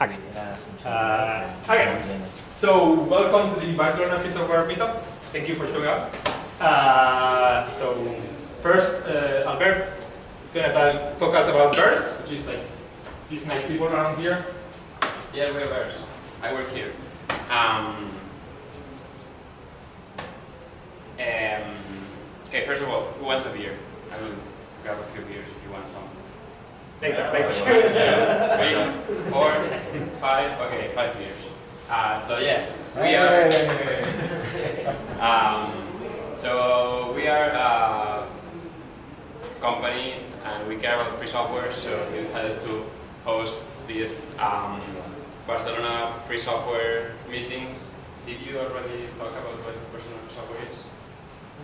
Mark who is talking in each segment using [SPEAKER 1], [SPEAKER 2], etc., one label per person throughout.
[SPEAKER 1] Okay. Uh, okay. So welcome to the Barcelona Free Software Meetup. Thank you for showing up. Uh, so first, uh, Albert is going to talk us about Verse, which is like these nice people around here.
[SPEAKER 2] Yeah, we're Verse. I work here. Um, um, okay, first of all, who wants a beer? I will grab a few beers if you want some.
[SPEAKER 1] Later, later.
[SPEAKER 2] Three, four, five, okay, five beers. Uh, so yeah, we are, um, so we are a company and we care about free software, so we decided to host these um, Barcelona free software meetings. Did you already talk about what Barcelona free software is?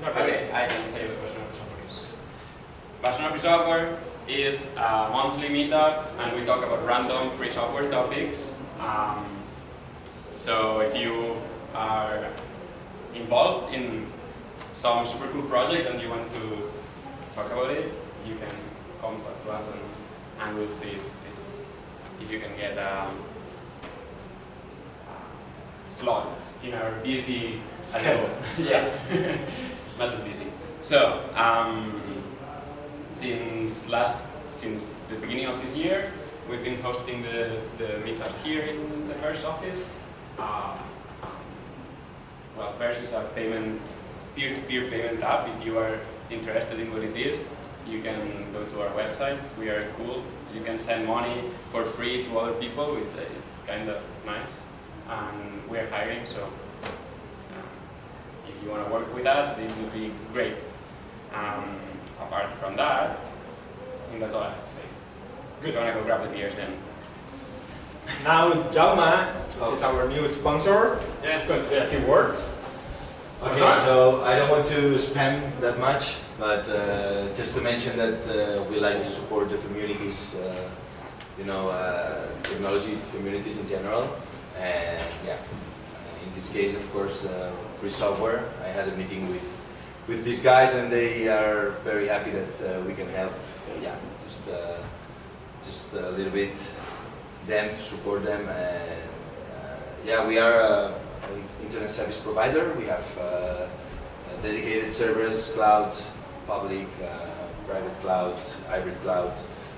[SPEAKER 1] Not really.
[SPEAKER 2] Okay, I can tell you what Barcelona free software is. Barcelona free software is a monthly meetup and we talk about random free software topics. Um, so if you are involved in some super cool project and you want to talk about it, you can come to us and, and we'll see if, if, you can get um, a slot in our busy
[SPEAKER 1] Schedule.
[SPEAKER 2] yeah, not too busy. So, um, since last, since the beginning of this year, we've been hosting the, the meetups here in the Verse office. Uh, well, Verse is a payment, peer-to-peer payment app. If you are interested in what it is, you can go to our website. We are cool. You can send money for free to other people, uh, it's kind of nice. And we are hiring, so um, if you want to work with us, it would be great. Um, apart from that, I think that's all I have to say. Good. You want to go grab the beers then?
[SPEAKER 1] Now Jalma, which is our new sponsor,
[SPEAKER 2] Yes.
[SPEAKER 1] is going to say a few words.
[SPEAKER 3] Okay,
[SPEAKER 1] Uh-huh.
[SPEAKER 3] so I don't want to spam that much, but uh, just to mention that uh, we like to support the communities, uh, you know, uh, technology communities in general. And yeah, uh, in this case, of course, uh, free software. I had a meeting with with these guys, and they are very happy that uh, we can help. Yeah, just uh, just a little bit them to support them, and uh, yeah, we are. Uh, an internet service provider. We have uh, dedicated servers, cloud, public, private cloud, hybrid cloud,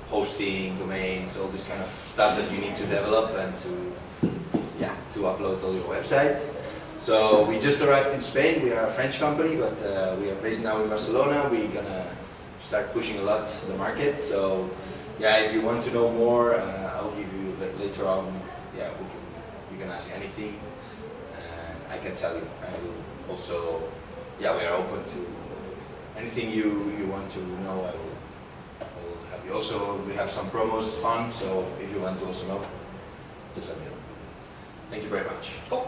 [SPEAKER 3] hosting, domains, all this kind of stuff that you need to develop and to, yeah, to upload all your websites. So we just arrived in Spain. We are a French company, but uh, we are based now in Barcelona. We're gonna start pushing a lot the market. So yeah, if you want to know more, uh, I'll give you later on. Yeah, we can you can ask anything. And I can tell you. I will also, yeah, we are open to anything you, you want to know. I will, I have you. Also, we have some promos fun, so if you want to also know, just let me know. Thank you very much.
[SPEAKER 1] Cool.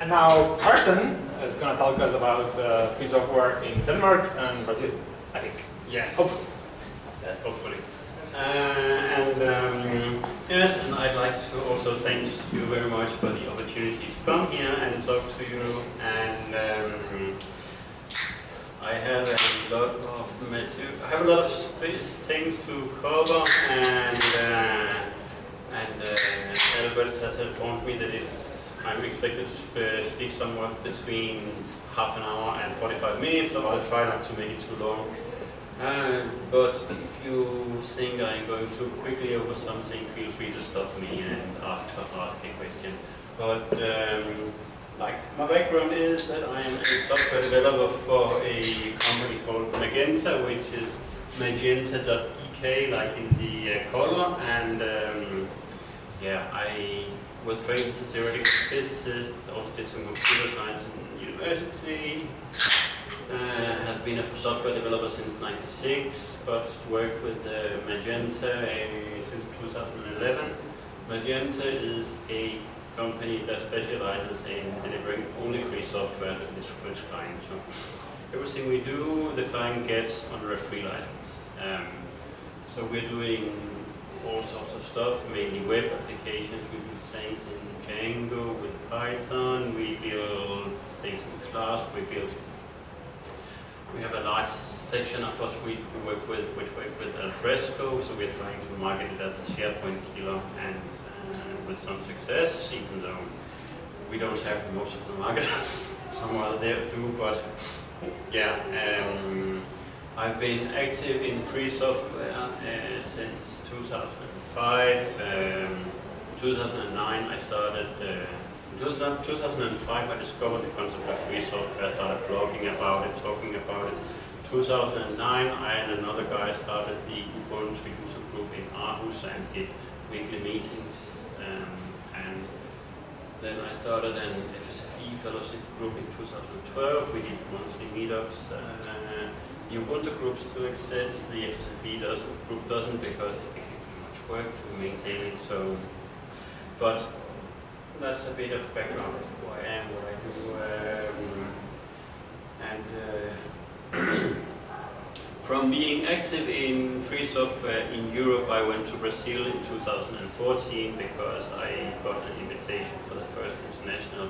[SPEAKER 1] And now Carsten is going to talk us about uh, free software in Denmark and Brazil, I think.
[SPEAKER 4] Yes.
[SPEAKER 1] Hopefully.
[SPEAKER 4] Yeah, hopefully. Uh, and um, yes, and I'd like to also thank you very much for the opportunity to come here and talk to you. And um, I have a lot of material. I have a lot of space, things to cover, and uh, and uh, Albert has informed me that it's, I'm expected to speak somewhat between half an hour and 45 minutes, so I'll try not to make it too long. Uh, but if you think I'm going too quickly over something, feel free to stop me and ask ask a question. But um, like my background is that I am a software developer for a company called Magenta, which is magenta.dk, like in the uh, color. And um, yeah, I was trained as a theoretical physicist, also did some computer science in university. Uh, have been a software developer since '96, but worked with uh, Magenta uh, since 2011. Magenta is a company that specializes in delivering only free software to its clients. So everything we do, the client gets under a free license. Um, so we're doing all sorts of stuff, mainly web applications. We build things in Django with Python. We build things in Flask. We build we have a large section of suite we work with, which work with Alfresco, so we're trying to market it as a SharePoint killer and uh, with some success, even though we don't have most of the market. some there do, but yeah. Um, I've been active in free software uh, since 2005. Um, 2009 I started, uh, 2005 I discovered the concept of free software, I started blogging about it, talking about it. 2009 I and another guy started the Ubuntu user group in Aarhus and did weekly meetings. Um, and then I started an FSFE fellowship group in 2012. We did monthly meetups. Uh, Ubuntu group still exists. The FSFE does, group doesn't because it became too much work to maintain it. So, but that's a bit of background of who I am, what I do, um, and. Uh, from being active in free software in Europe, I went to Brazil in 2014 because I got an invitation for the first international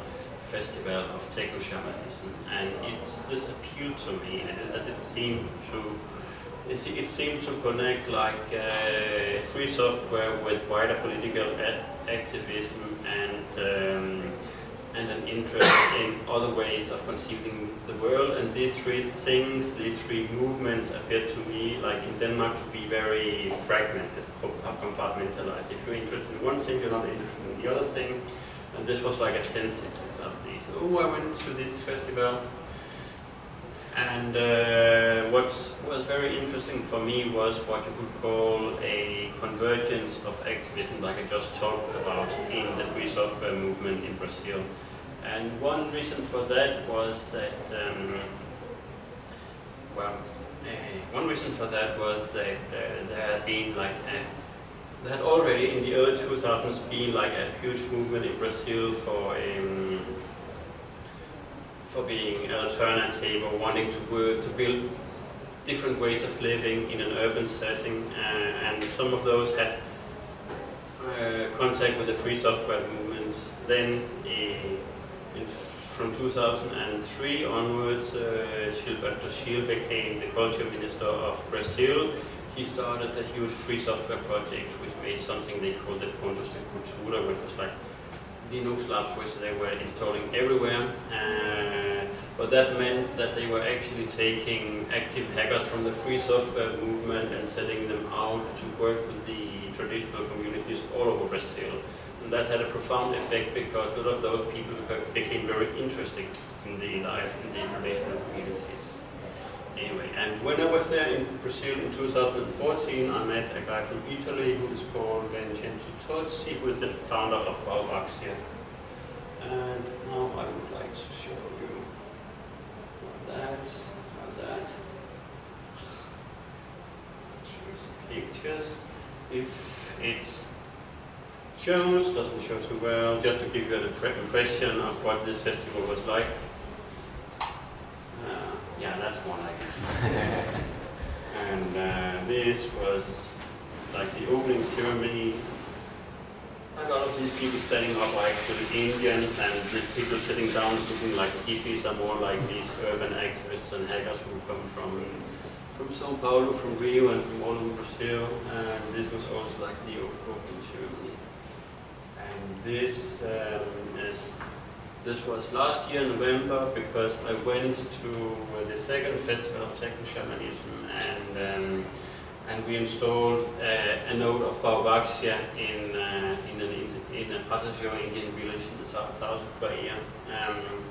[SPEAKER 4] festival of techno shamanism, and it's, this appealed to me and as it seemed to it seemed to connect like uh, free software with wider political activism and um, and an interest in other ways of conceiving the world. And these three things, these three movements appear to me, like in Denmark, to be very fragmented, compartmentalized. If you're interested in one thing, you're not interested in the other thing. And this was like a synthesis of these. Oh, I went to this festival. And uh, what was very interesting for me was what you could call a convergence of activism, like I just talked about in the free software movement in Brazil. And one reason for that was that, um, well, uh, one reason for that was that uh, there had been like a, had already in the early 2000s been like a huge movement in Brazil for um, for being alternative or wanting to work to build different ways of living in an urban setting, uh, and some of those had uh, contact with the free software movement. Then from 2003 onwards, uh, Gilberto Gil became the culture minister of Brazil. He started a huge free software project which made something they called the Pontos de Cultura, which was like Linux labs which they were installing everywhere. Uh, but that meant that they were actually taking active hackers from the free software movement and sending them out to work with the traditional communities all over Brazil. And that had a profound effect because a lot of those people became very interested in the life in the traditional communities. Anyway, and when I was there in Brazil in 2014, I met a guy from Italy who is called Vincenzo Tozzi, who is the founder of Baobáxia. And now I would like to show you that, that. Pictures. If it shows, doesn't show too well, just to give you an impression of what this festival was like. Yeah, that's one I guess. and uh, this was like the opening ceremony. A lot of these people standing up are actually Indians, and the people sitting down looking like hippies are more like these urban activists and hackers who come from from Sao Paulo, from Rio, and from all over Brazil. And this was also like the opening ceremony. And this um, is this was last year in November because I went to uh, the second festival of techno shamanism and um, and we installed uh, a node of Baobáxia in uh, in an in a Pataxó Indian village in the south south of Bahia. Um,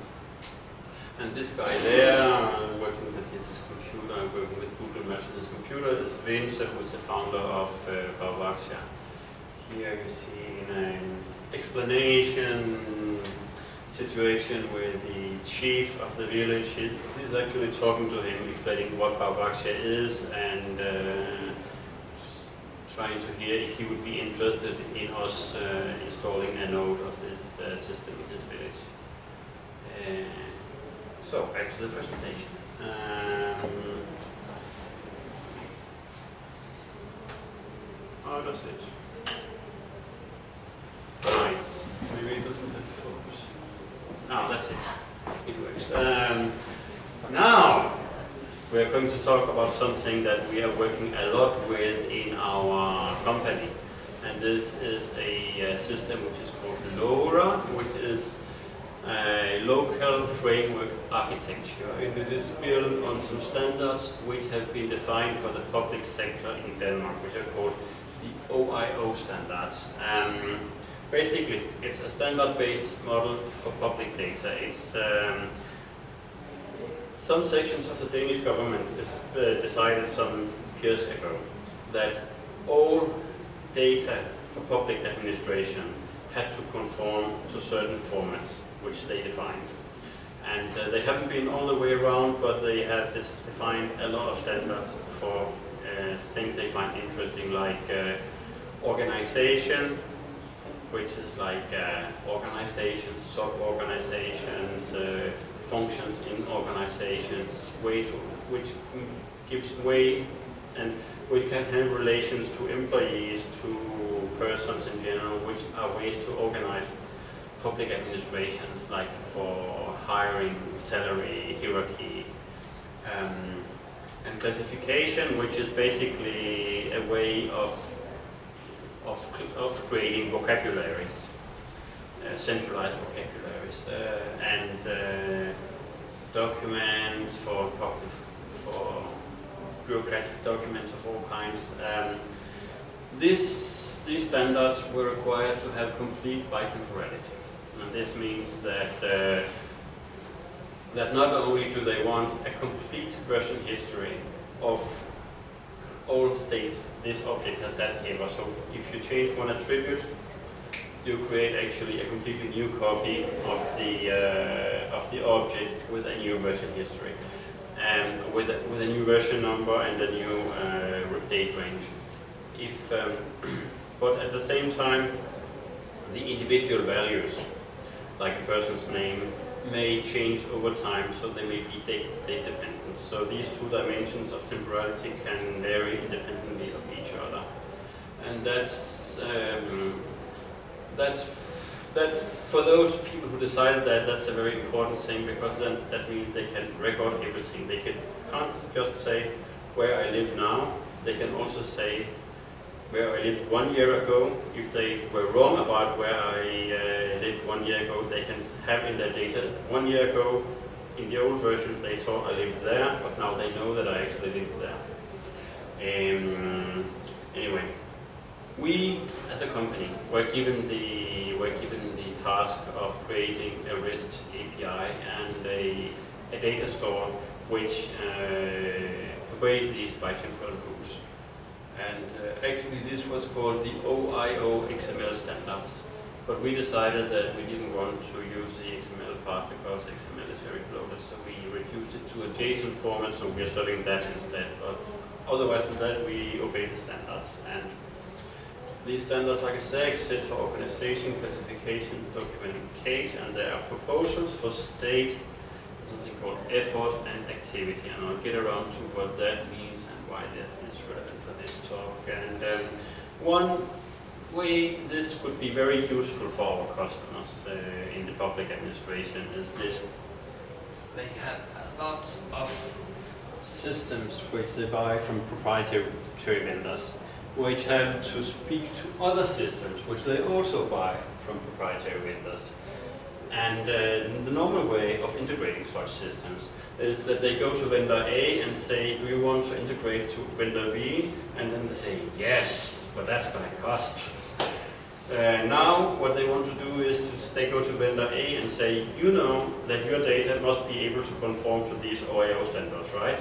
[SPEAKER 4] and this guy there, uh, working with his computer, working with Google Maps on his computer, is Vince, who is the founder of uh, Baobáxia. Here you see an explanation situation where the chief of the village is, is actually talking to him, explaining what Baobáxia is and uh, trying to hear if he would be interested in us uh, installing a node of this uh, system in his village. Uh, so, back to the presentation. Um, how does it? Right, maybe it doesn't have focus. Oh, that's it. It works. Um, now, we're going to talk about something that we are working a lot with in our company. and this is a uh, system which is called LoRa, which is a local framework architecture. And it is built on some standards which have been defined for the public sector in Denmark, which are called the OIO standards. Um, basically, it's a standard-based model for public data. It's um, some sections of the Danish government is, uh, decided some years ago that all data for public administration had to conform to certain formats which they defined. And uh, they haven't been all the way around, but they have defined a lot of standards for uh, things they find interesting, like uh, organization, which is like uh, organizations, sub-organizations, uh, functions in organizations, ways which gives way and we can have relations to employees, to persons in general, which are ways to organize public administrations, like for hiring, salary, hierarchy, um, and classification, which is basically a way of of, of creating vocabularies, uh, centralized vocabularies, uh, and uh, documents for public, for bureaucratic documents of all kinds. Um, this, these standards were required to have complete bitemporality. And this means that, uh, that not only do they want a complete version history of all states this object has had ever. So if you change one attribute, you create actually a completely new copy of the, uh, of the object with a new version history and with a, with a new version number and a new uh, date range. If, um, but at the same time, the individual values, like a person's name, may change over time, so they may be date, date dependent. So these two dimensions of temporality can vary independently of each other. And that's, um, that's that for those people who decided that, that's a very important thing because then that means they can record everything. They can, can't just say where I live now, they can also say where I lived one year ago. If they were wrong about where I uh, lived one year ago, they can have in their data one year ago in the old version they saw I lived there, but now they know that I actually lived there. Um, anyway, we as a company were given the were given the task of creating a REST API and a, a data store which uh, obeys these bitemporal rules. And uh, actually this was called the OIO XML standards. But we decided that we didn't want to use the XML part because XML is very bloated, so we reduced it to a JSON format, so we're serving that instead. But otherwise than that, we obey the standards. And these standards, like I say, exist for organization, classification, documentation, and there are proposals for state, something called effort and activity. And I'll get around to what that means and why that is relevant for this talk. And um, one way this could be very useful for our customers uh, in the public administration is this. They have a lot of systems which they buy from proprietary vendors which have to speak to other systems, which they also buy from proprietary vendors. And uh, the normal way of integrating such systems is that they go to vendor A and say, do you want to integrate to vendor B? And then they say, yes, but that's going to cost. Uh, now, what they want to do is to, they go to vendor A and say, you know that your data must be able to conform to these OIO standards, right?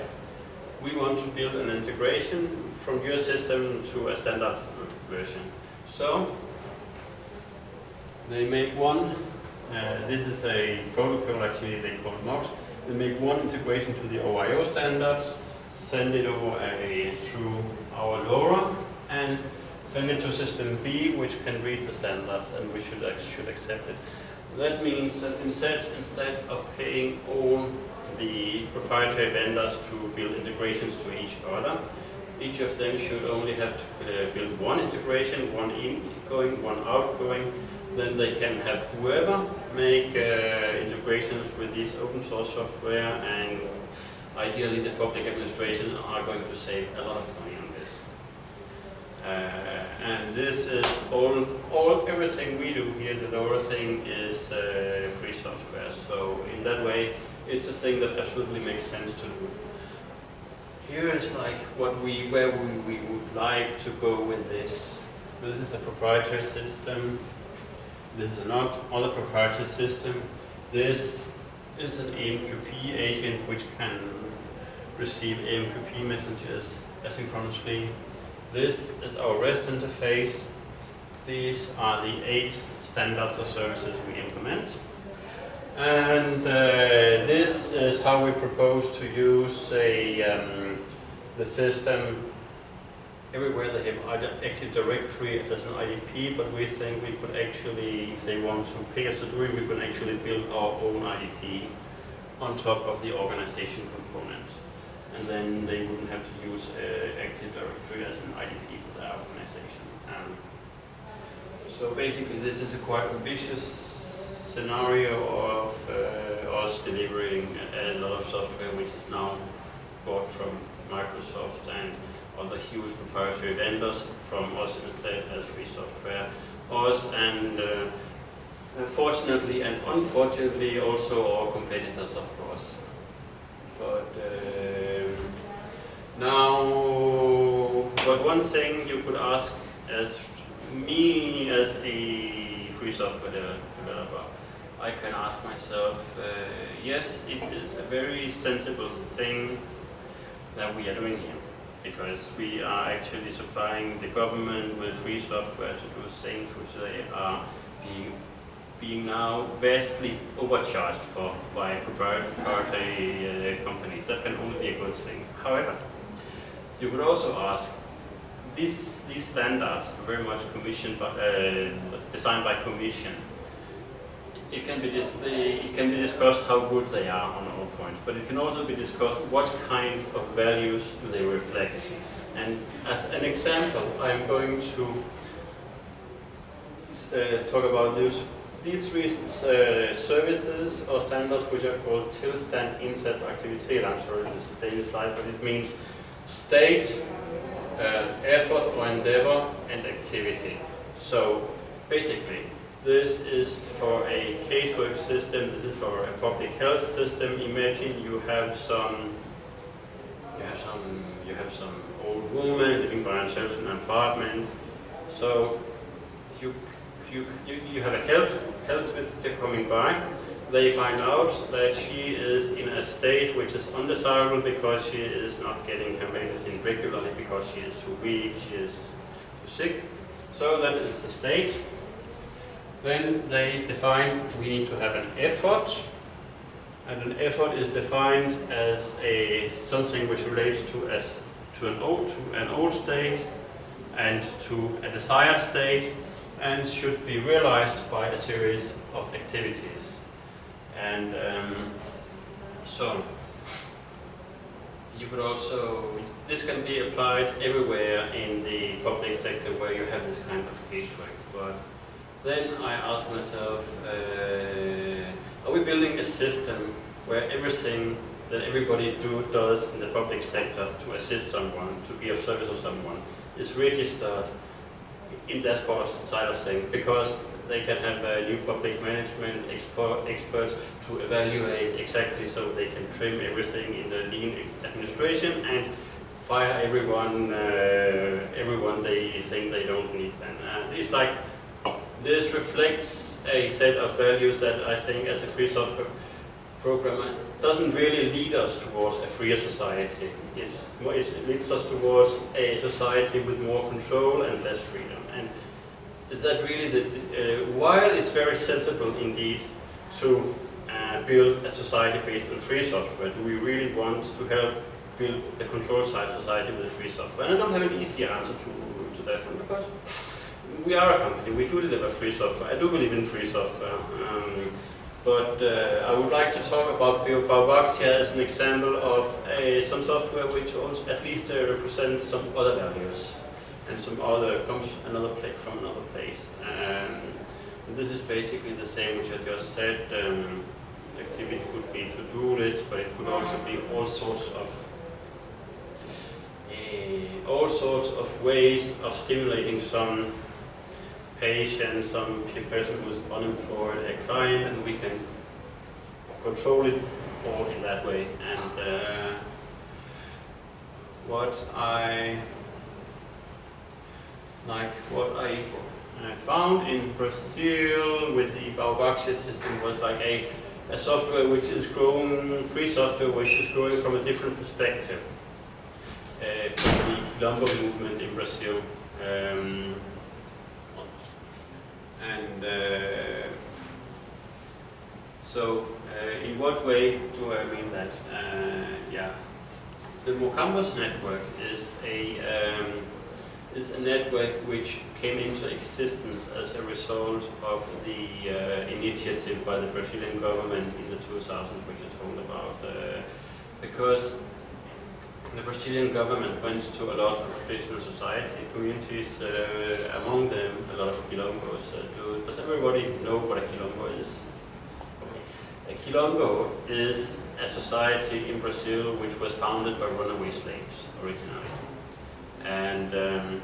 [SPEAKER 4] we want to build an integration from your system to a standard version. So they make one, uh, this is a protocol actually they call it MOX, they make one integration to the OIO standards, send it over a, through our LoRa, and send it to system B, which can read the standards and we should, should accept it. That means that instead, instead of paying all the proprietary vendors to build integrations to each other. Each of them should only have to uh, build one integration, one ingoing, one outgoing. Then they can have whoever make uh, integrations with this open source software and ideally the public administration are going to save a lot of money And this is all, all everything we do here, the LoRa thing is uh, free software. So in that way, it's a thing that absolutely makes sense to do. Here is like what we, where we, we would like to go with this. This is a proprietary system. This is not other proprietary system. This is an AMQP agent which can receive AMQP messages asynchronously. This is our REST interface. These are the eight standards or services we implement. And uh, this is how we propose to use a, um, the system everywhere they have Active Directory as an IDP, but we think we could actually, if they want to pay us to do it, we could actually build our own IDP on top of the organization component. And then they wouldn't have to use uh, Active Directory as an IDP for their organization. Um, so basically this is a quite ambitious scenario of uh, us delivering a, a lot of software which is now bought from Microsoft and other huge proprietary vendors from us instead as free software. Us and uh, fortunately and unfortunately also our competitors of course. But uh, now, but one thing you could ask as me as a free software developer, I can ask myself, uh, yes, it is a very sensible thing that we are doing here because we are actually supplying the government with free software to do things which they are being, being now vastly overcharged for by proprietary uh, companies. That can only be a good thing. However, you could also ask, these, these standards are very much commissioned by, uh, designed by commission. It can, be dis it can be discussed how good they are on all points, but it can also be discussed what kind of values do they reflect. And as an example, I'm going to uh, talk about these, these three uh, services or standards which are called Tilstand Indsats Aktivitet. I'm sorry, this is a Danish slide, but it means state, uh, effort or endeavor, and activity. So basically, this is for a casework system, this is for a public health system. Imagine you have some you have some you have some old woman living by herself in an apartment. So you you you, you have a health health visitor coming by. They find out that she is in a state which is undesirable because she is not getting her medicine regularly because she is too weak, she is too sick. So that is the state. Then they define we need to have an effort, and an effort is defined as a something which relates to as to an old to an old state and to a desired state, and should be realized by a series of activities. And um, so you could also this can be applied everywhere in the public sector where you have this kind of casework, but then I asked myself, uh, are we building a system where everything that everybody do, does in the public sector to assist someone, to be of service of someone, is registered in that side of things because they can have a new public management experts to evaluate exactly so they can trim everything in the lean administration and fire everyone uh, everyone they think they don't need then. Uh, it's like this reflects a set of values that I think as a free software programmer doesn't really lead us towards a freer society. It, it leads us towards a society with more control and less freedom. And is that really the, uh, while it's very sensible indeed to uh, build a society based on free software, do we really want to help build a control side society with free software? And I don't have an easy answer to, to that one because we are a company, we do deliver free software. I do believe in free software. Um, but uh, I would like to talk about Baobáxia as an example of a, some software which at least uh, represents some other values and some other comes another place from another place. Um, this is basically the same which I just said. Um, activity could be to-do list, but it could also be all sorts of uh, all sorts of ways of stimulating some patient, some person who's unemployed, a client, and we can control it all in that way. And uh, what I like, what I uh, found in Brazil with the Baobáxia system was like a, a software which is growing, free software which is growing from a different perspective uh, from the Quilombo movement in Brazil. Um, and uh, so, uh, in what way do I mean that? Uh, yeah, the Mocambos network is a um, is a network which came into existence as a result of the uh, initiative by the Brazilian government in the 2000s, which I told about, uh, because the Brazilian government went to a lot of traditional society communities, uh, among them a lot of quilombos. Uh, does everybody know what a quilombo is? Okay. A quilombo is a society in Brazil which was founded by runaway slaves originally. And um,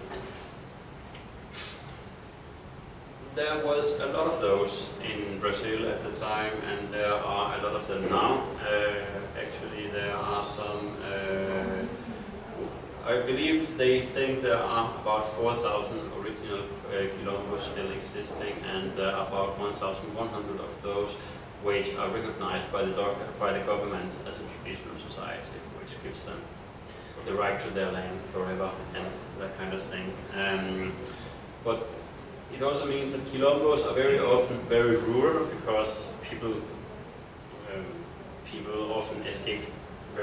[SPEAKER 4] there was a lot of those in Brazil at the time, and there are a lot of them now. Uh, actually, there are some. Uh, I believe they think there are about 4,000 original uh, quilombos still existing, and uh, about 1,100 of those which are recognized by the by the government as a traditional society, which gives them the right to their land forever and that kind of thing. Um, but it also means that quilombos are very often very rural because people um, people often escape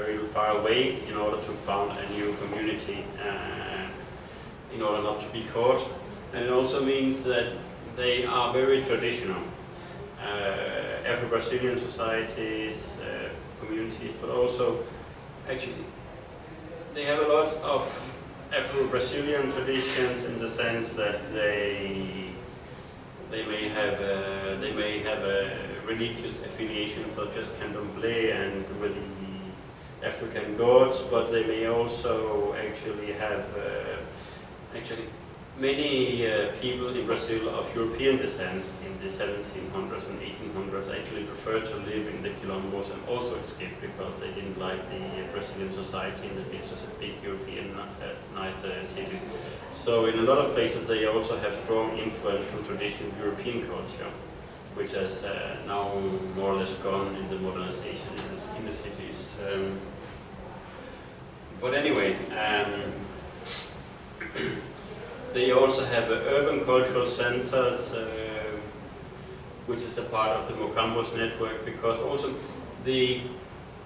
[SPEAKER 4] very far away in order to found a new community uh, in order not to be caught. And it also means that they are very traditional. Uh, Afro-Brazilian societies, uh, communities, but also actually they have a lot of Afro-Brazilian traditions in the sense that they they may have a, they may have a religious affiliation such as candomblé and with African gods, but they may also actually have uh, actually many uh, people in Brazil of European descent in the 1700s and 1800s actually preferred to live in the quilombos and also escaped because they didn't like the Brazilian society in the big, big European uh, night uh, cities. So in a lot of places they also have strong influence from traditional European culture, which has uh, now more or less gone in the modernization in the, in the cities. Um, but anyway, um, They also have uh, urban cultural centers, uh, which is a part of the Mocambos network, because also the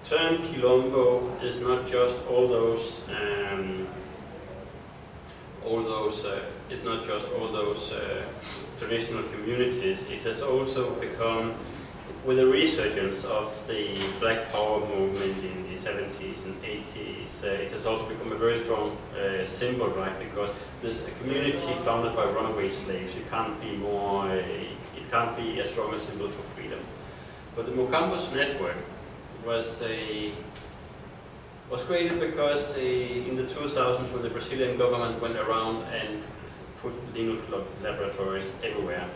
[SPEAKER 4] term Quilombo is not just all those, um, all those, uh, it's not just all those uh, traditional communities. It has also become with the resurgence of the Black Power movement in the 70s and 80s, uh, it has also become a very strong uh, symbol, right? Because there's a community founded by runaway slaves. It can't be more, uh, it can't be a stronger symbol for freedom. But the Mocambos network was a was created because uh, in the 2000s when the Brazilian government went around and put legal laboratories everywhere,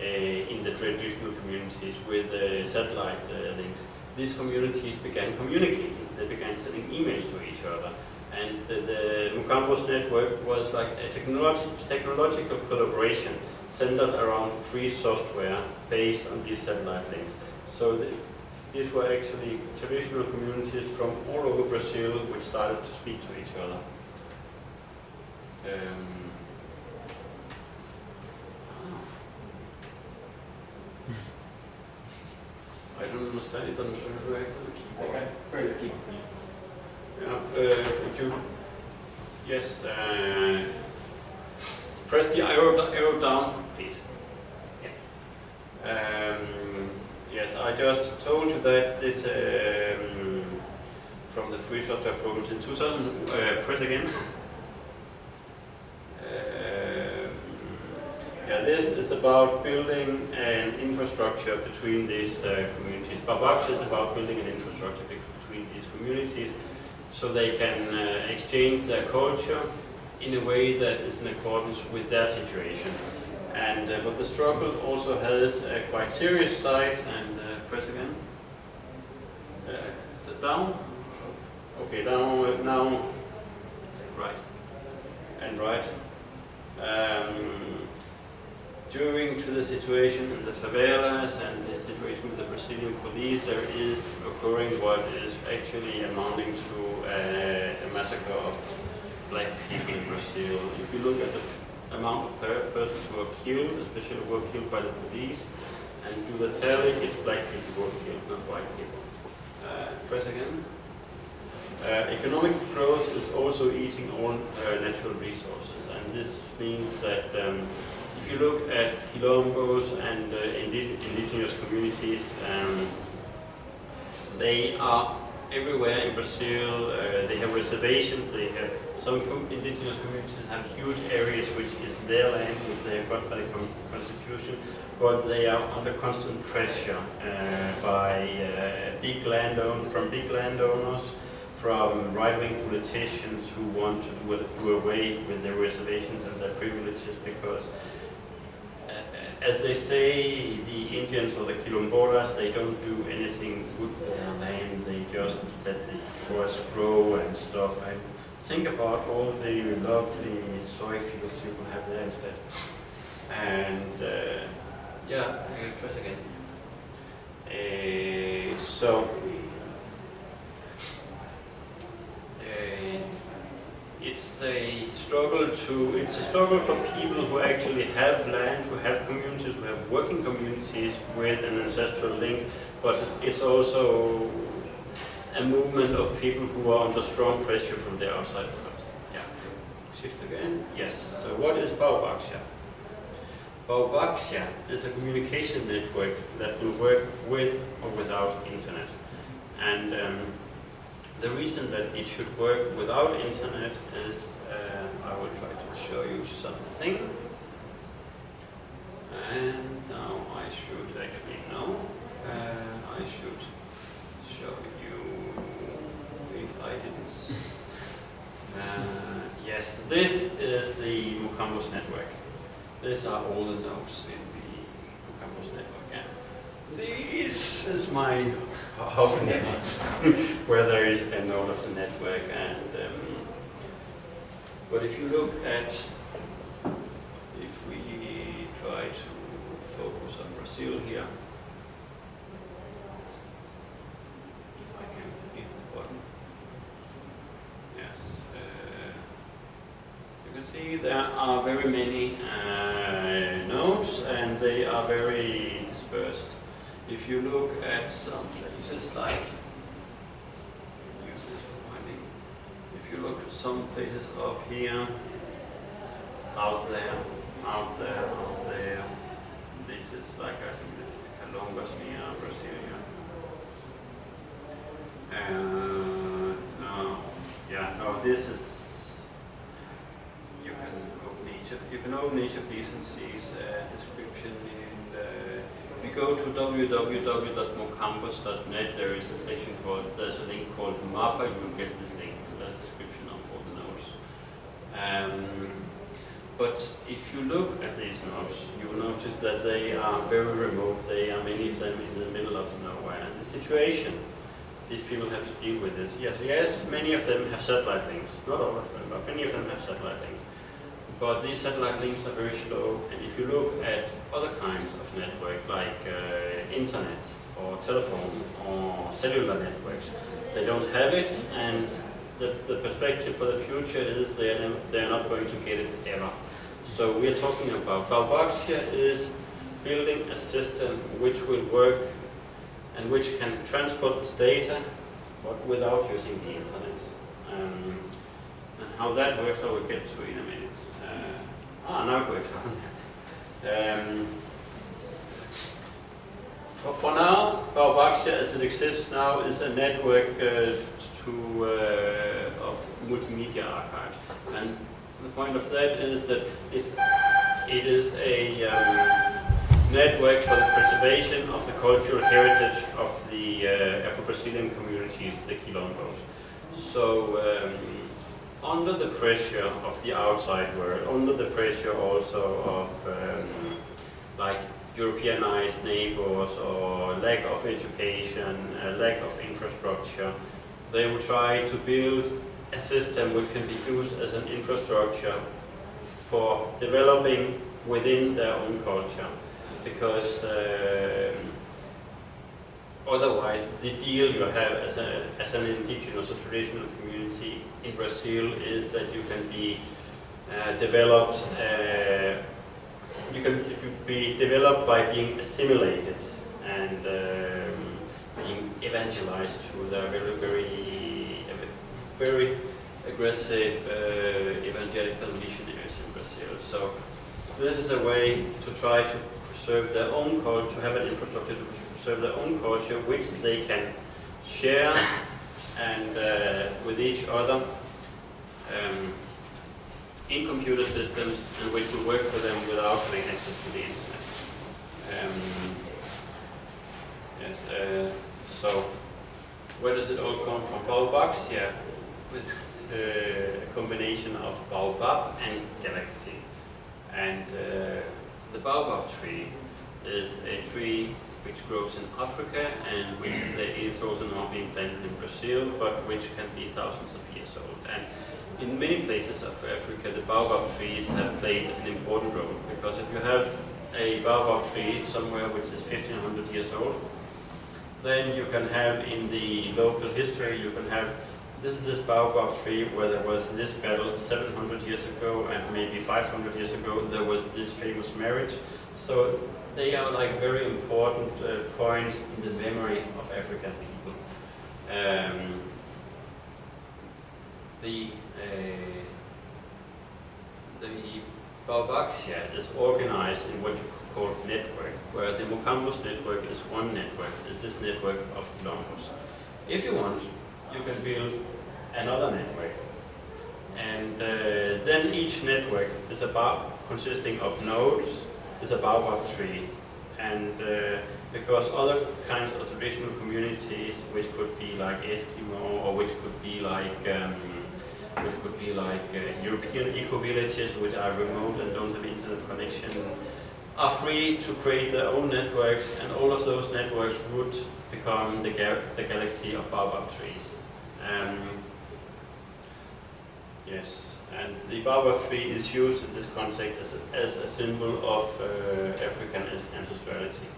[SPEAKER 4] uh, in the traditional communities with uh, satellite uh, links, these communities began communicating. They began sending emails to each other. And the Mocambos network was like a technological collaboration centered around free software based on these satellite links. So the, these were actually traditional communities from all over Brazil which started to speak to each other. Um, I don't understand, it doesn't react to the keyboard.
[SPEAKER 2] Okay, where's the key?
[SPEAKER 4] Yeah, uh, would you, yes, uh, press the arrow, arrow down, please.
[SPEAKER 1] Yes.
[SPEAKER 4] Um, yes, I just told you that this um, from the free software programs in 2000, uh, press again. Yeah, this is about building an infrastructure between these uh, communities. Babach is about building an infrastructure between these communities so they can uh, exchange their culture in a way that is in accordance with their situation. And uh, but the struggle also has a quite serious side. And uh, press again. Uh, down. Okay, down now. Right. And right. Um, during to the situation in the favelas and the situation with the Brazilian police, there is occurring what is actually amounting to a, a massacre of black people in Brazil. If you look at the amount of per persons who are killed, especially who are killed by the police, and do the telling, it's black people who are killed, not white people. Uh, press again. Uh, economic growth is also eating all uh, natural resources, and this means that um, you look at quilombos and uh, indi indigenous communities, um, they are everywhere in Brazil. Uh, they have reservations. They have some indigenous communities have huge areas which is their land, which they have got by the constitution, but they are under constant pressure uh, by uh, big landowner from big landowners from right-wing politicians who want to do, do, away with their reservations and their privileges because as they say, the Indians or the Quilombolas, they don't do anything good for their land, they just let the forest grow and stuff. And think about all the lovely soy fields you will have there instead. And uh, yeah, I will try again. Uh, so, uh, it's a struggle to, it's a struggle for people who actually have land, who have communities, who have working communities with an ancestral link, but it's also a movement of people who are under strong pressure from the outside world. Yeah. Shift again. Yes. So what is Baobáxia? Baobáxia is a communication network that will work with or without internet. And um, the reason that it should work without internet is, uh, I will try to show you something. And now I should actually know. Uh, I should show you if I didn't. Uh, yes, this is the Mocambos network. These are all the nodes in the Mocambos network. This is my house network, where there is a node of the network. And um, but if you look at, if we try to focus on Brazil here, if I can hit the button, yes, you can see there are very many uh, nodes, and they are very dispersed. If you look at some places like, use this for finding, if you look at some places up here, out there, out there, out there, this is like, I think this is Columbus near Brasilia. Uh, no, yeah, no, this is, you can open each of, you can open each of these and see a description in the if you go to www.mocambos.net, there is a section called, there's a link called MAPA, you will get this link, there's a description of all the nodes. Um, but if you look at these nodes, you will notice that they are very remote, they are many of them in the middle of nowhere. And the situation these people have to deal with is, yes, yes, many of them have satellite links, not all of them, but many of them have satellite links but these satellite links are very slow. And if you look at other kinds of network, like uh, internet or telephone or cellular networks, they don't have it, and the, the perspective for the future is they're, they're not going to get it ever. So we are talking about Baobáxia is building a system which will work and which can transport data, but without using the internet. Um, and how that works I will get to in a minute. Ah, now it works. um, for, for now, Baobáxia as it exists now is a network uh, to, uh, of multimedia archives. And the point of that is that it's, it is a um, network for the preservation of the cultural heritage of the uh, Afro-Brazilian communities, the Quilombos. So um, under the pressure of the outside world, under the pressure also of um, like Europeanized neighbors or lack of education, uh, lack of infrastructure, they will try to build a system which can be used as an infrastructure for developing within their own culture. Because um, otherwise the deal you have as, a, as an indigenous or traditional community in Brazil is that you can be uh, developed, uh, you can be developed by being assimilated and um, being evangelized through their very, very, very aggressive uh, evangelical missionaries in Brazil. So this is a way to try to preserve their own culture, to have an infrastructure to preserve their own culture, which they can share and uh, with each other um, in computer systems and which will work for them without having access to the internet. Um, yes, uh, so where does it all come from? Baobáxia is uh, a combination of baobab and galaxy. And uh, the baobab tree is a tree which grows in Africa and which is also now being planted in Brazil, but which can be thousands of years old. And in many places of Africa, the baobab trees have played an important role because if you have a baobab tree somewhere which is 1500 years old, then you can have in the local history, you can have this is this baobab tree where there was this battle 700 years ago and maybe 500 years ago there was this famous marriage. So they are like very important uh, points in the memory of African people. Um, the uh, the Baobáxia is organized in what you call network, where the Mocambos network is one network, is this network of kilometers. If you want, you can build another network. And uh, then each network is about consisting of nodes, is a baobab tree. And uh, because other kinds of traditional communities, which could be like Eskimo, or which could be like um, which could be like uh, European eco-villages which are remote and don't have internet connection, are free to create their own networks, and all of those networks would become the, ga the galaxy of baobab trees. Um, yes, and the baobab tree is used in this context as a, as a symbol of uh, African ancestrality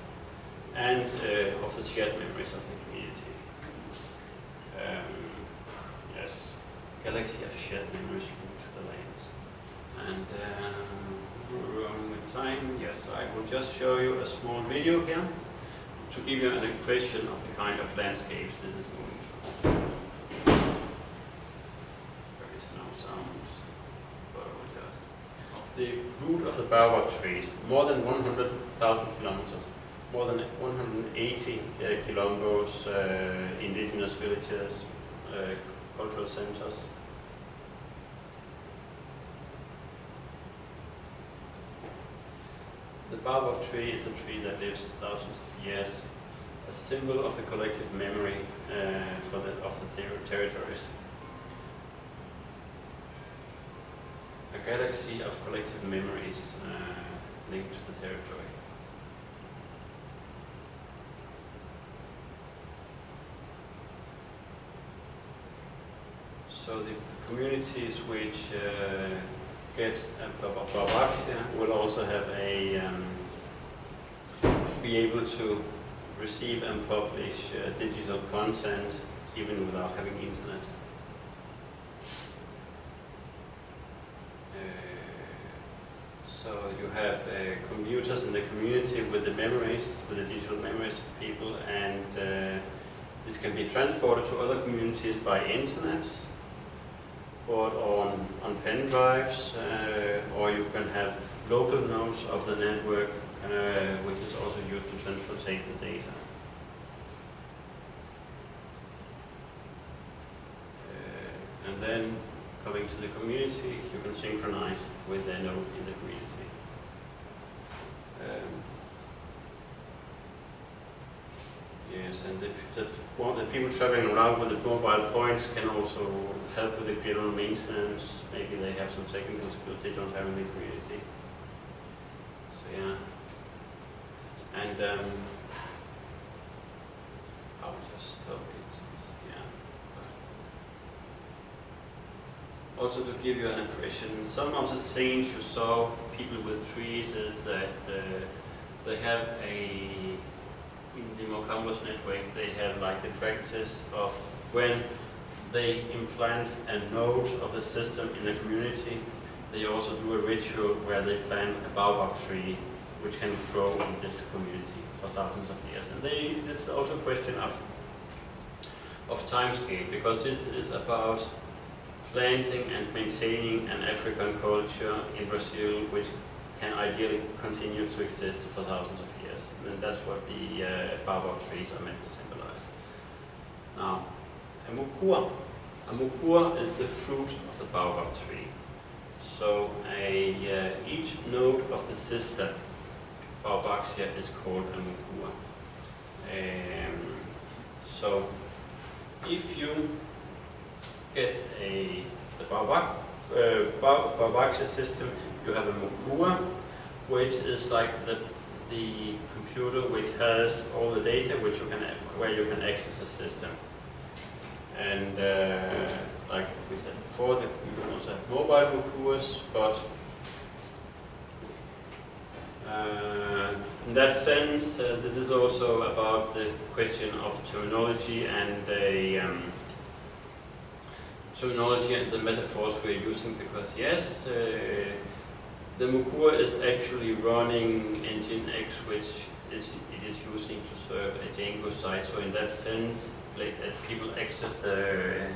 [SPEAKER 4] and uh, of the shared memories of the community. Um, yes, galaxy of shared memories to the lands. And um, we're with time. Yes, I will just show you a small video here to give you an impression of the kind of landscapes this is moving through. There is. The root of the baobab trees, more than 100,000 kilometers, more than 180 uh, kilometers, uh, indigenous villages, uh, cultural centers. The baobab tree is a tree that lives thousands of years, a symbol of the collective memory uh, for the, of the ter territories. Galaxy of collective memories uh, linked to the territory. So the communities which uh, get a Baobáxia will also have a um, be able to receive and publish uh, digital content even without having internet. Uh, so you have uh, computers in the community with the memories, with the digital memories of people, and uh, this can be transported to other communities by internet or on, on pen drives, uh, or you can have local nodes of the network, uh, which is also used to transportate the data. Uh, and then coming to the community, you can synchronize with the node in the community. Um, Yes, and the, the, well, the people traveling around with the mobile points can also help with the general maintenance. Maybe they have some technical skills they don't have in the community. So yeah. And um, I'll just stop it. Yeah. Also to give you an impression, some of the things you saw, people with trees, is that uh, they have a in the Mocambos network, they have like the practice of when they implant a node of the system in the community, they also do a ritual where they plant a baobab tree which can grow in this community for thousands of years. And they, it's also a question of, of time scale, because this is about planting and maintaining an African culture in Brazil which can ideally continue to exist for thousands of years. And that's what the uh, baobab trees are meant to symbolize. Now, a mukua. A mukua is the fruit of the baobab tree. So a, uh, each node of the sister Baobáxia is called a mukua. Um, so if you get a the uh, system, you have a mukua, which is like the the computer which has all the data which you can where you can access the system. And uh, like we said before, the, you also have mobile mukuas, but uh, in that sense, uh, this is also about the question of terminology and a um, terminology and the metaphors we're using because yes, uh, the Mukua is actually running Nginx which is it is using to serve a Django site. So in that sense, like, that people access the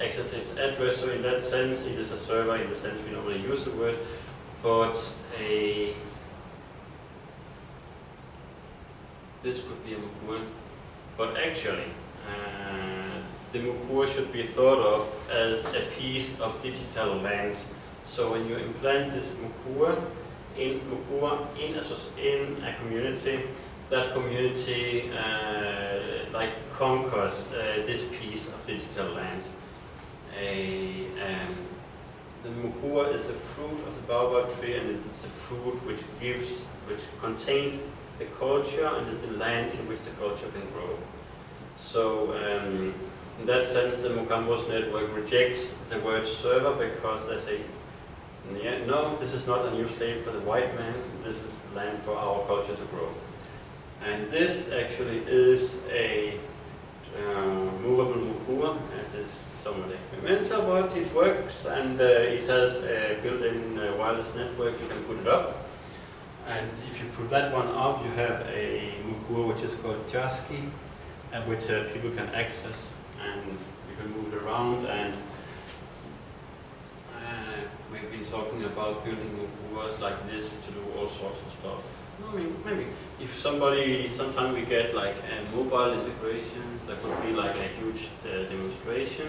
[SPEAKER 4] access its address. So in that sense, it is a server in the sense we normally use the word, but a this could be a Mukua. But actually, uh, the Mukua should be thought of as a piece of digital land so when you implant this mukua in mukua in a, in a community, that community uh, like conquers uh, this piece of digital land. A, um, the mukua is a fruit of the baobab tree, and it is a fruit which gives, which contains the culture and is the land in which the culture can grow. So um, in that sense, the Mocambos network rejects the word server because they say no, this is not a new slave for the white man. This is land for our culture to grow. And this actually is a uh, movable mukua. It is somewhat experimental, but it works, and uh, it has a built-in uh, wireless network. You can put it up, and if you put that one up, you have a mukua which is called Jaski, and which uh, people can access, and you can move it around and we've been talking about building worlds like this to do all sorts of stuff. I mean, maybe if somebody, sometimes we get like a mobile integration, that could be like a huge uh, demonstration.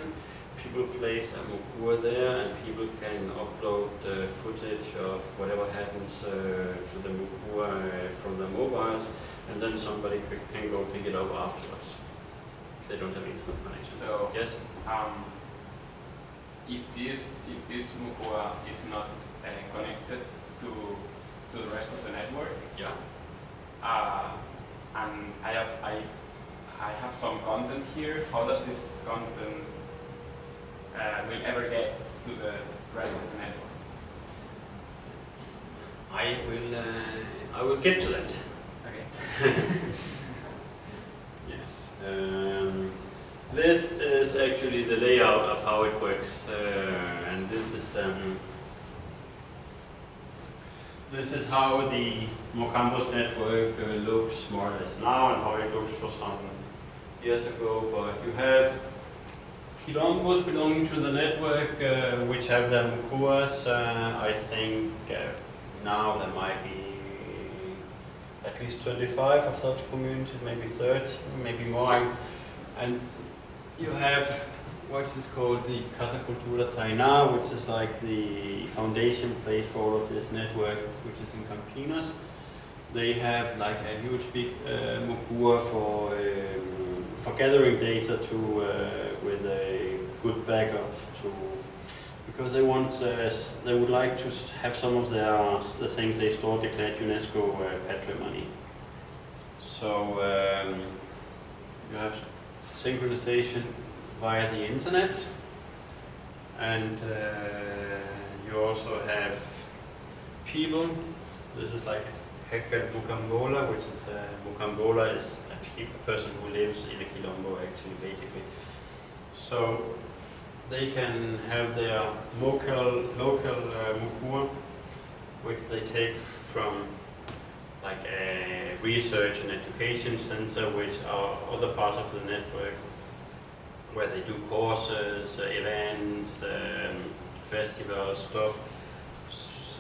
[SPEAKER 4] People place a Mokua there and people can upload the footage of whatever happens uh, to the Mokua uh, from the mobiles and then somebody can go pick it up afterwards. They don't have internet connection.
[SPEAKER 2] So,
[SPEAKER 4] yes?
[SPEAKER 2] Um, if this if this Mukua is not uh, connected to to the rest of the network,
[SPEAKER 4] yeah,
[SPEAKER 2] uh, and I have I I have some content here. How does this content uh, will ever get to the rest of the network?
[SPEAKER 4] I will uh, I will get to that.
[SPEAKER 2] Okay.
[SPEAKER 4] Um, this is actually the layout of how it works, uh, and this is um, this is how the Mocambos network uh, looks more or less now, and how it looks for some years ago. But you have kilombos belonging to the network, uh, which have the Mukuas. Uh, I think uh, now there might be at least 25 of such communities, maybe 30, maybe more. And you have what is called the Casa Cultura Tainã, which is like the foundation place for all of this network, which is in Campinas. They have like a huge big uh, mukua for um, for gathering data to uh, with a good backup to because they want uh, they would like to have some of their the things they store declared UNESCO uh, patrimony. So um, you have synchronization via the internet, and uh, you also have people. This is like Heka Mocambola, which is uh, Mocambola is a, pe- a person who lives in the Kilombo actually, basically. So they can have their local local uh, which they take from like a research and education center, which are other parts of the network, where they do courses, uh, events, um, festivals, stuff,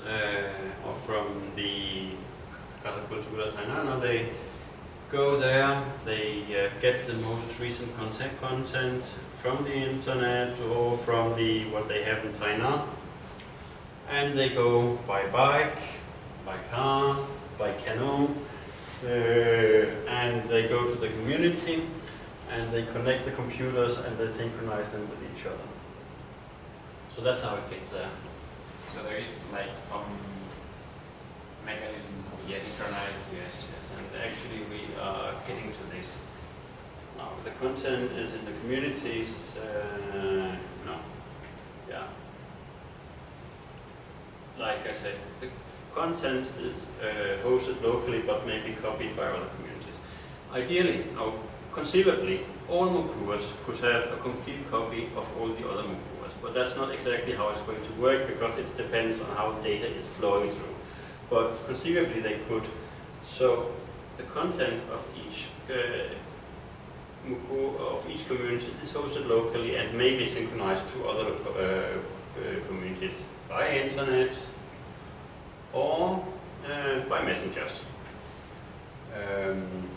[SPEAKER 4] uh, or from the Casa Cultura Tainana, they go there, they uh, get the most recent content content from the internet or from the what they have in China. and they go by bike, by car, by canoe, uh, and they go to the community, and they connect the computers and they synchronize them with each other. So that's how it gets there.
[SPEAKER 2] So there is like some mechanism to
[SPEAKER 4] Yes.
[SPEAKER 2] synchronize.
[SPEAKER 4] Yes, yes, and actually we are getting to the content is in the communities, uh, no, yeah. Like I said, the content is uh, hosted locally but may be copied by other communities. Ideally, or conceivably, all Mukuas could have a complete copy of all the other Mukuas, but that's not exactly how it's going to work because it depends on how the data is flowing through. But conceivably they could. So the content of each uh, Of each community is hosted locally and may be synchronized to other uh, uh, communities by internet or uh, by messengers. Um,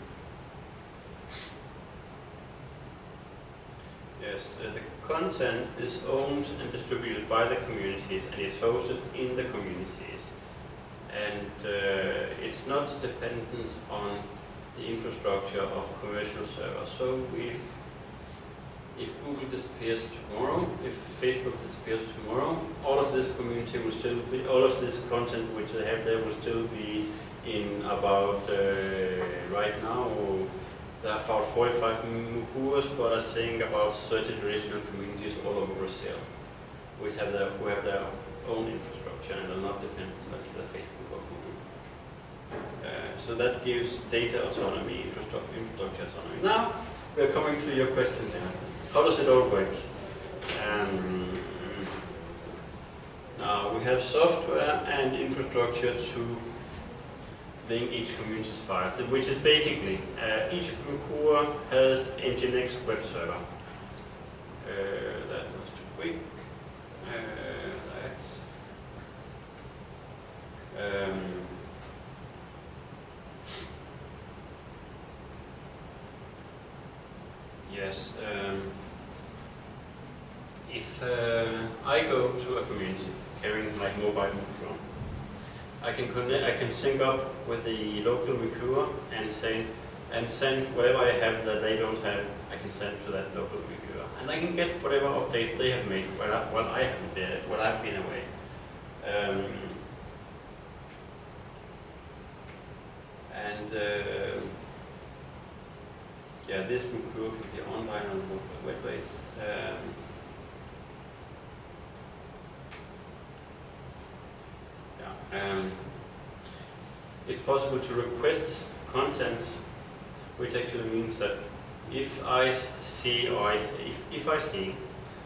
[SPEAKER 4] yes, uh, the content is owned and distributed by the communities and it's hosted in the communities and uh, it's not dependent on the infrastructure of commercial servers. So if if Google disappears tomorrow, if Facebook disappears tomorrow, all of this community will still be, all of this content which they have there will still be in about uh, right now. There are about 45 Mukuas, but I think about 30 traditional communities all over Brazil, which have their who have their own infrastructure and are not dependent on either Facebook so that gives data autonomy, infrastructure, autonomy. Now we're coming to your question here. How does it all work? Um, now we have software and infrastructure to link each community's files, which is basically uh, each core has Nginx web server. Uh, that was too quick. Uh. Um, Yes. Um, if uh, I go to a community carrying my mobile phone, I can connect. I can sync up with the local recruiter and say and send whatever I have that they don't have. I can send to that local recruiter, and I can get whatever updates they have made while I, while I haven't been while I've been away. Um, and uh, yeah, this recruiter can be online on the web base. Um, yeah, um, it's possible to request content, which actually means that if I see or I, if, if I see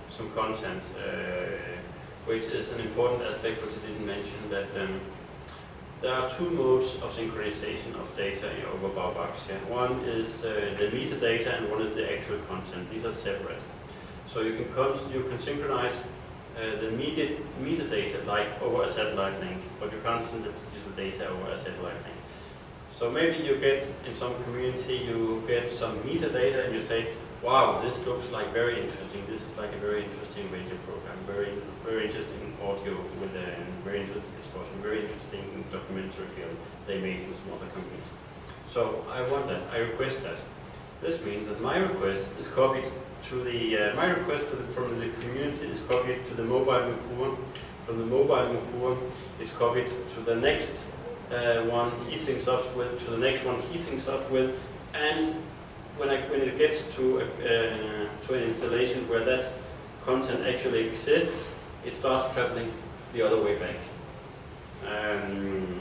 [SPEAKER 4] some content, uh, which is an important aspect which I didn't mention, that um, there are two modes of synchronization of data in over Baubox. Yeah. One is uh, the metadata and one is the actual content. These are separate. So you can you can synchronize uh, the meta metadata like over a satellite link, but you can't send the digital data over a satellite link. So maybe you get in some community you get some metadata and you say, wow, this looks like very interesting. This is like a very interesting radio program, very very interesting audio with a very interesting discussion, very interesting documentary film they made in some other companies. So I want that, I request that. This means that my request is copied to the, uh, my request the, from the community is copied to the mobile Mukua. From the mobile Mukua is copied to the next uh, one he syncs up with, to the next one he syncs up with, and when, I, when it gets to, a, uh, to an installation where that content actually exists, it starts traveling the other way back. Um,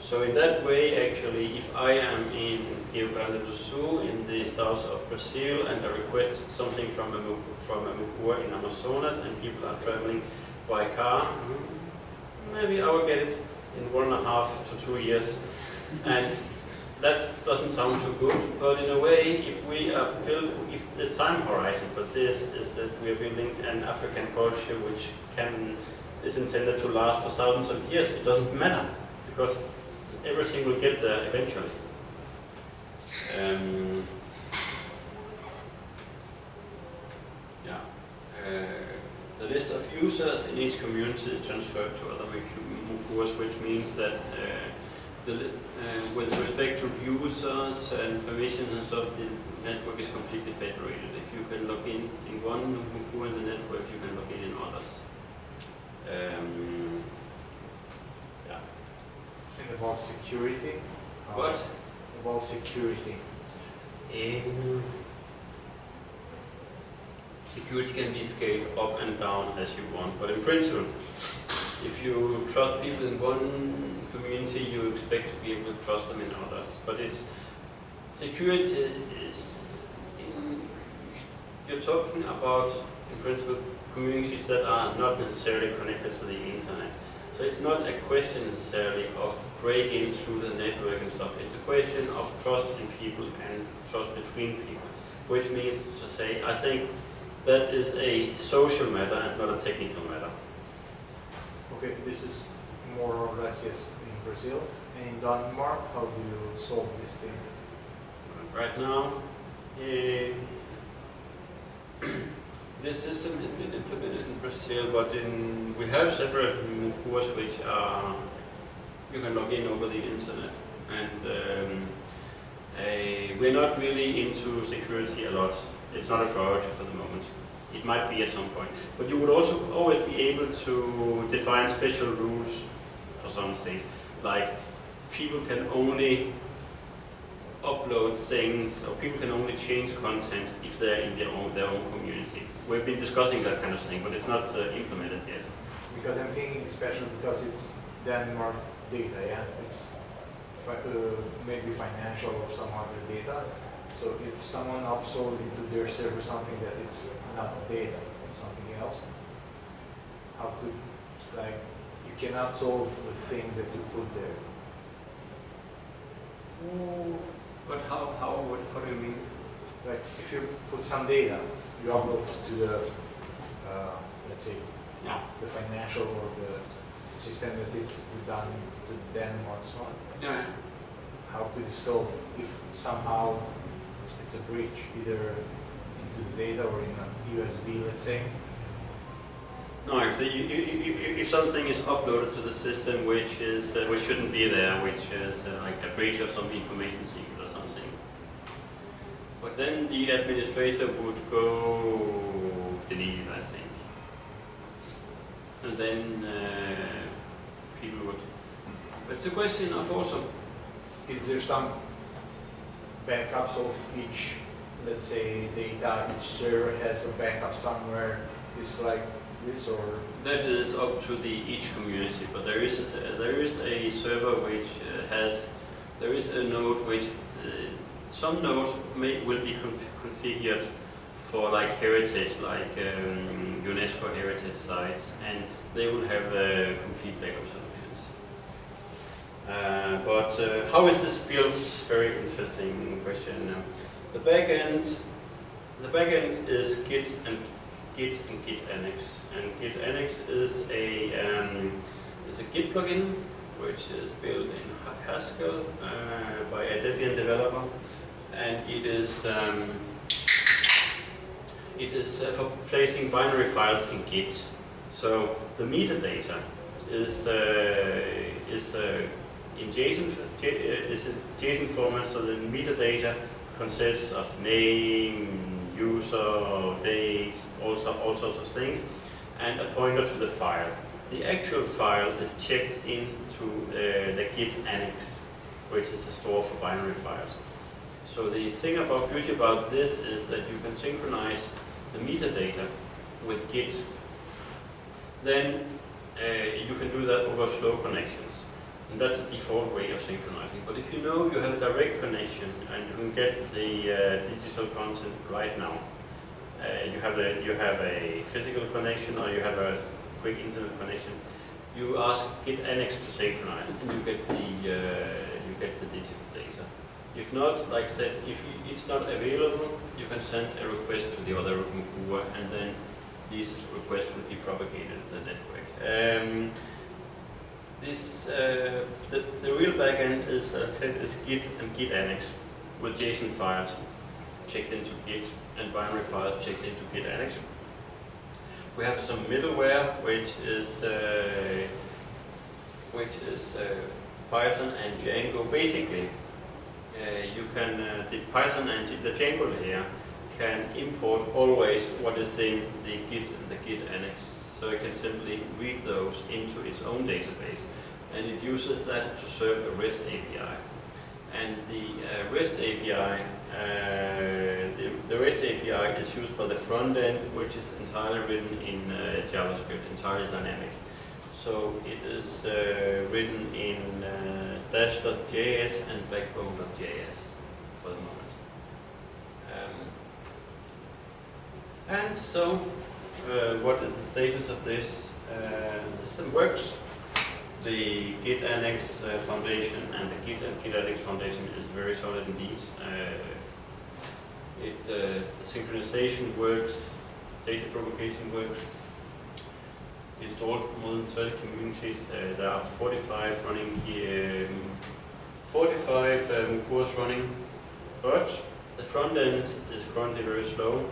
[SPEAKER 4] so in that way, actually, if I am in Rio Grande do Sul in the south of Brazil and I request something from a, from a Mukua in Amazonas and people are traveling by car, mm, maybe I will get it in one and a half to two years. And that doesn't sound too good, but in a way, if we are build, if the time horizon for this is that we are building an African culture which can is intended to last for thousands of years, it doesn't matter because everything will get there eventually. Um, yeah. Uh, the list of users in each community is transferred to other Mukuas, which means that uh, the, uh, with respect to users and permissions and stuff, the network is completely federated. If you can log in in one Mukua in the network, you can log in in others. Um, yeah.
[SPEAKER 5] And about security?
[SPEAKER 4] What?
[SPEAKER 5] About security.
[SPEAKER 4] In security can be scaled up and down as you want, but in principle, if you trust people in one community, you expect to be able to trust them in others. But it's security is in, you're talking about in principle communities that are not necessarily connected to the internet. So it's not a question necessarily of breaking through the network and stuff. It's a question of trust in people and trust between people, which means to say, I think that is a social matter and not a technical matter.
[SPEAKER 5] Okay, this is more or less yes in Brazil. And in Denmark, how do you solve this thing?
[SPEAKER 4] Right now, eh, this system has been implemented in Brazil, but in, we have several Mukuas which are, you can log in over the internet. And um, eh, we're not really into security a lot. It's not a priority for the moment. It might be at some point. But you would also always be able to define special rules for some things. Like people can only upload things, or people can only change content if they're in their own, their own community. We've been discussing that kind of thing, but it's not uh, implemented yet.
[SPEAKER 5] Because I'm thinking special because it's Denmark data, yeah? It's fi uh, maybe financial or some other data. So if someone uploads into their server something that it's not data, it's something else, how could, like, you cannot solve the things that you put there.
[SPEAKER 4] But how, how, what, how do you mean?
[SPEAKER 5] Like, if you put some data, you upload to the, uh, let's say,
[SPEAKER 4] Yeah.
[SPEAKER 5] the financial or the system that it's done to Denmark, so on.
[SPEAKER 4] Yeah.
[SPEAKER 5] How could you solve if somehow it's a breach, either into the data or in a USB, let's say?
[SPEAKER 4] No, if, the, you, you, you, if something is uploaded to the system which is uh, which shouldn't be there, which is uh, like a breach of some information secret or something, but then the administrator would go delete I think, and then uh, people would. But it's a question of also
[SPEAKER 5] Is there some backups of each, let's say, data, each server has a backup somewhere, it's like this or?
[SPEAKER 4] That is up to the each community, but there is a, there is a server which uh, has there is a node which uh, some nodes may will be con configured for like heritage, like um, UNESCO heritage sites, and they will have a complete backup solutions. Uh, but uh, how is this built? Very interesting question. The backend, the backend is Git and Git and Git Annex, and Git Annex is a um, is a Git plugin which is built in Haskell uh, by a Debian developer, and it is um, it is uh, for placing binary files in Git. So the metadata is uh, is uh, in JSON uh, is JSON format, so the metadata consists of name, user, date, all, so, all sorts of things, and a pointer to the file. The actual file is checked into uh, the Git annex, which is a store for binary files. So the thing about beauty about this is that you can synchronize the metadata with Git. Then uh, you can do that over slow connections. And that's the default way of synchronizing. But if you know you have a direct connection and you can get the uh, digital content right now, uh, you have a you have a physical connection or you have a quick internet connection, you ask Git Annex to synchronize and you get the uh, you get the digital data. If not, like I said, if it's not available, you can send a request to the other Mukua and then these requests will be propagated in the network. Um, this uh, the, the real backend is uh, is Git and Git Annex with JSON files checked into Git and binary files checked into Git Annex. We have some middleware which is uh, which is uh, Python and Django. Basically, uh, you can uh, the Python and the Django layer can import always what is in the Git and the Git Annex so it can simply read those into its own database. And it uses that to serve a REST API. And the uh, REST API, uh, the, the, REST API is used by the front end, which is entirely written in uh, JavaScript, entirely dynamic. So it is uh, written in uh, Dash.js and Backbone.js for the moment. Um, and so uh, what is the status of this. Uh, the system works. The Git Annex uh, Foundation and the Git and Git Annex Foundation is very solid indeed. it, the synchronization works, data propagation works. Installed more than 30 communities. there are 45 running here, um, 45 um, course running, but the front end is currently very slow.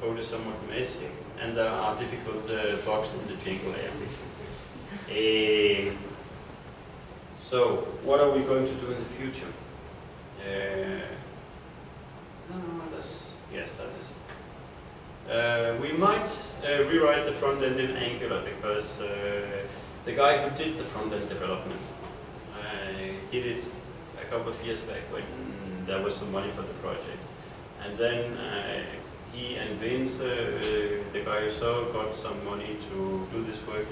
[SPEAKER 4] Code is somewhat messy and there are difficult uh, bugs in the Django layer. Uh, so, what are we going to do in the future? Uh, no, that's, yes, that is. Uh, we might uh, rewrite the front end in Angular because uh, the guy who did the front end development did it a couple of years back when there was some money for the project. And then he and Vince, uh, the guy saw, got some money to do this work.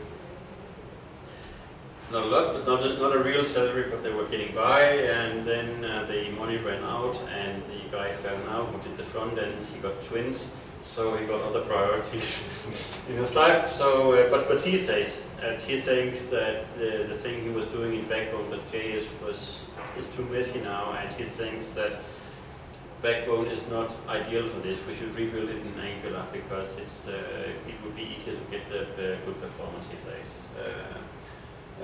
[SPEAKER 4] Not a lot, but not a, not a real salary, but they were getting by, and then uh, the money ran out, and the guy fell now who did the front end, he got twins, so he got other priorities in his life. So, uh, but but he says, and he thinks that the, the thing he was doing in Backbone.js was is too messy now, and he thinks that Backbone is not ideal for this. We should rebuild it in Angular because it's uh, it would be easier to get the, the good performance he says. Uh,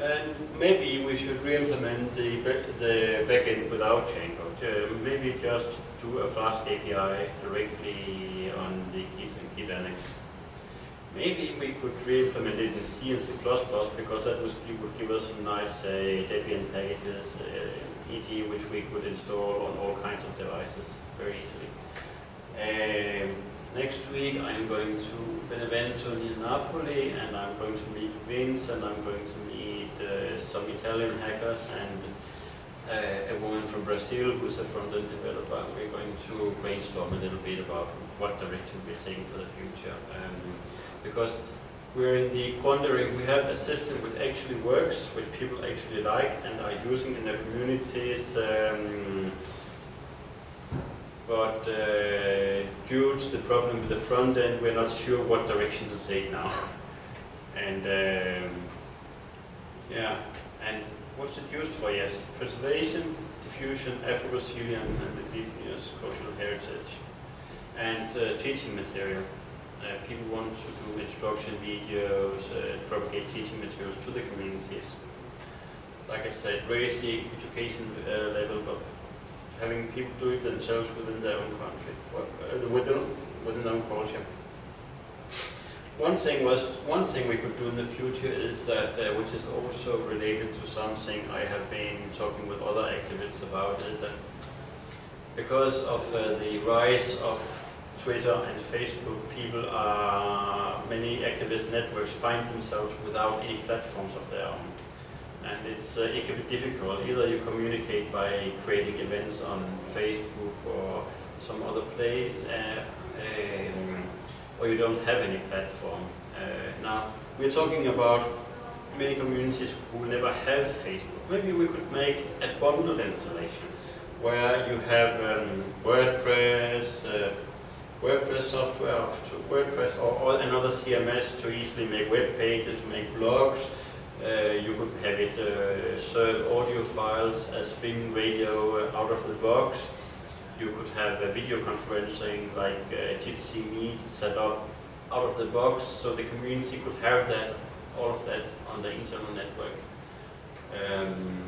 [SPEAKER 4] and maybe we should re-implement the, the backend without Django. Uh, maybe just do a Flask API directly on the Git and Git Annex. Maybe we could re-implement it in C and C++ because that would, would give us some nice uh, Debian packages uh, e.g. which we could install on all kinds of devices very easily. Um, next week I'm going to Benevento near Napoli and I'm going to meet Vince and I'm going to meet uh, some Italian hackers and uh, a woman from Brazil who's a front-end developer. We're going to brainstorm a little bit about what direction we're taking for the future. Um, because we're in the quandary, we have a system which actually works, which people actually like and are using in their communities. Um, but uh, due to the problem with the front end, we're not sure what direction to take now. and um, yeah, and what's it used for? Yes, preservation, diffusion, Afro-Brazilian and indigenous cultural heritage, and uh, teaching material. Uh, people want to do instruction videos, uh, propagate teaching materials to the communities. Like I said, raise the education uh, level, but having people do it themselves within their own country, within, within their own culture. One thing was one thing we could do in the future is that, uh, which is also related to something I have been talking with other activists about, is that because of uh, the rise of Twitter and Facebook, people are, many activist networks find themselves without any platforms of their own. And it's, uh, it can be difficult. Either you communicate by creating events on Facebook or some other place, uh, um, or you don't have any platform. Uh, now, we're talking about many communities who never have Facebook. Maybe we could make a bundled installation where you have um, WordPress, uh, WordPress software, WordPress or, or another CMS to easily make web pages, to make blogs. Uh, you could have it uh, serve audio files as streaming radio uh, out of the box. You could have a video conferencing like uh, Jitsi Meet set up out of the box so the community could have that, all of that on the internal network. Um,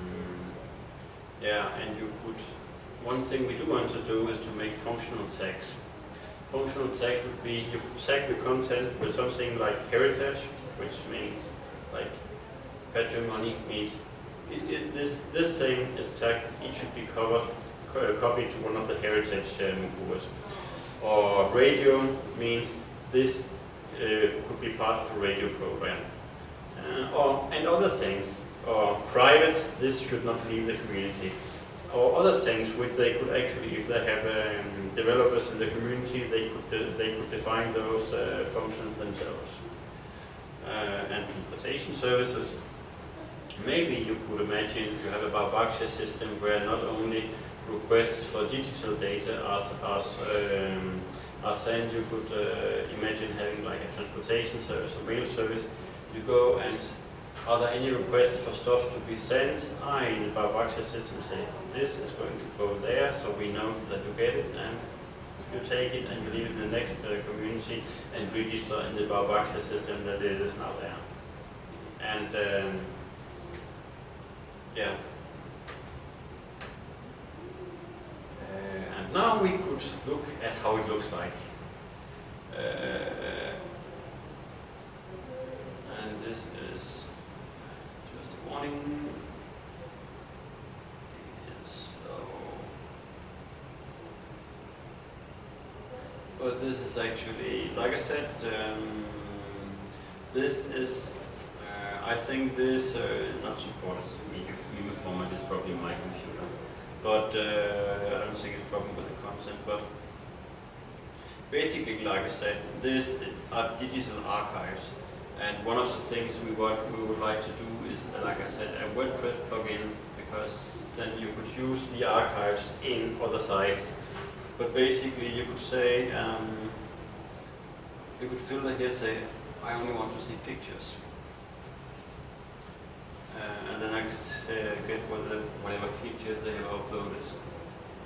[SPEAKER 4] yeah, and you could, one thing we do want to do is to make functional tags. Functional tags would be, you tag the content with something like heritage, which means like patrimony means it, it, this, this thing is tagged, it should be covered, co copied to one of the heritage um. Or radio means this uh, could be part of a radio program. Uh, or, and other things, or private, this should not leave the community. Or other things which they could actually, if they have um, developers in the community, they could, they could define those uh, functions themselves. Uh, and transportation services, maybe you could imagine you have a Baobáxia system where not only requests for digital data are, are, um, are sent, you could uh, imagine having like a transportation service or mail service. You go and are there any requests for stuff to be sent? I in the Baobáxia system says this is going to go there, so we know that you get it and you take it and you leave it in the next uh, community and register in the Baobáxia system that it is now there. And um, yeah. Uh, and now we could look at how it looks like. Uh, and this is just a warning. But this is actually, like I said, um, this is, uh, I think this uh, not supported format is probably my computer, but uh, I don't think it's a problem with the content, but basically, like I said, this are digital archives. And one of the things we, want, we would like to do is, uh, like I said, a WordPress plugin, because then you could use the archives in other sites. But basically, you could say, um, you could filter here, say, I only want to see pictures. Uh, and I could uh, get whether, whatever pictures they have uploaded.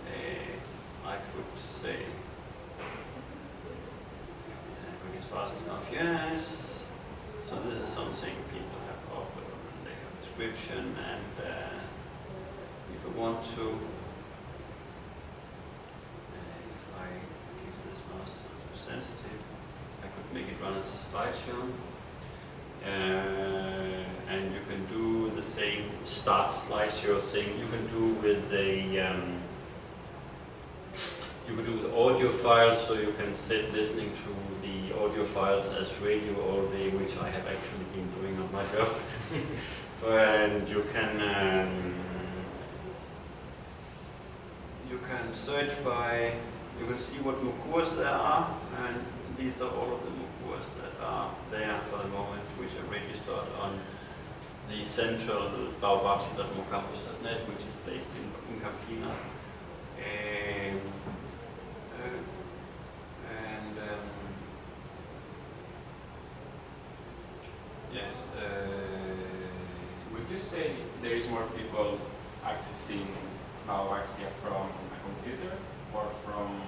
[SPEAKER 4] Uh, I could say, quick as fast enough, yes. So this is something people have uploaded, they have description, and uh, if I want to, uh, if I give this mouse too sensitive, I could make it run as a slideshow. Same start slideshow thing you can do with a um, you can do with audio files so you can sit listening to the audio files as radio all day which I have actually been doing on my job. And you can um, you can search by you can see what MOOCs there are and these are all of the MOOCs that are there for the moment which are registered on the central baobaxia.mocambos.net which is based in, in Campinas. Um, uh, and um, yes, uh,
[SPEAKER 2] Would you say there is more people accessing Baobáxia from a computer or from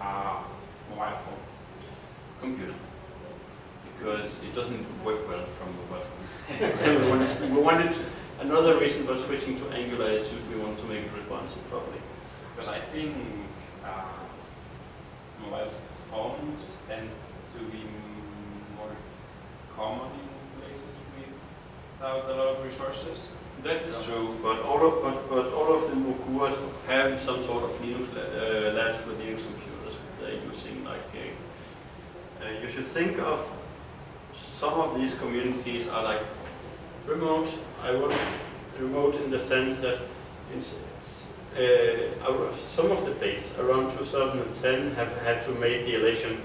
[SPEAKER 2] a mobile phone?
[SPEAKER 4] computer because it doesn't work well from mobile phone. we, wanted, we wanted to, another reason for switching to Angular is we want to make it responsive properly.
[SPEAKER 2] Because I think uh, mobile phones tend to be more common in places without a lot of resources.
[SPEAKER 4] That is true, but all of but, but all of the Mokuras have some sort of Linux la- uh, labs with Linux computers they're using. Like a, uh, you should think of some of these communities are like remote. I would remote in the sense that it's, it's, uh, some of the places around 2010 have had to make the election.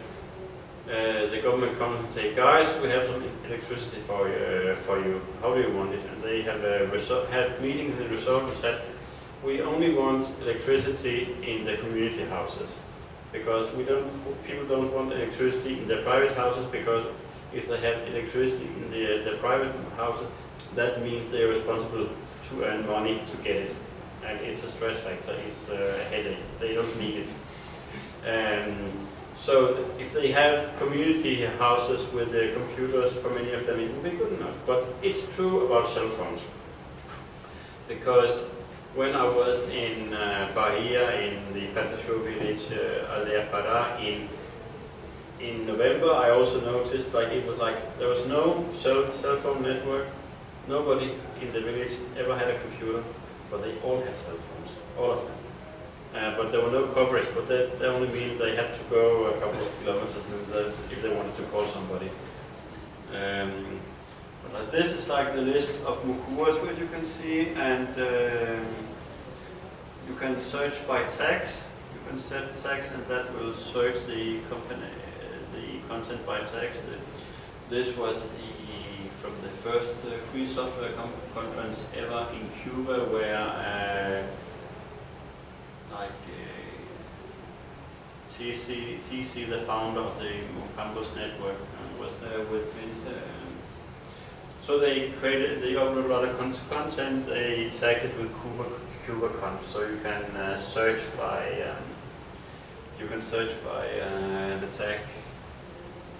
[SPEAKER 4] Uh, the government comes and say, guys, we have some electricity for you, for you. How do you want it? And they have a had meetings and the result and said, we only want electricity in the community houses because we don't, people don't want electricity in their private houses because if they have electricity in the, the private houses, that means they're responsible to earn money to get it. And it's a stress factor, it's a headache, they don't need it. Um, so if they have community houses with their computers, for many of them it will be good enough. But it's true about cell phones. Because when I was in uh, Bahia, in the Pataxó village, uh, Pará, in in November, I also noticed like it was like there was no cell, cell phone network. Nobody in the village ever had a computer, but they all had cell phones, all of them. Uh, but there were no coverage, but that, that only means they had to go a couple of kilometers if they wanted to call somebody. Um, but like this is like the list of Mukuas which you can see, and um, you can search by tags. You can set tags, and that will search the company, content by. The- This was the from the first uh, free software con- conference ever in Cuba, where uh, like uh, TC, TC, the founder of the Mocambos network, was there with Vince. um, So they created, they uploaded a lot of con- content. They tagged it with Cuba, CubaConf, so you can uh, search by um, you can search by uh, the tag.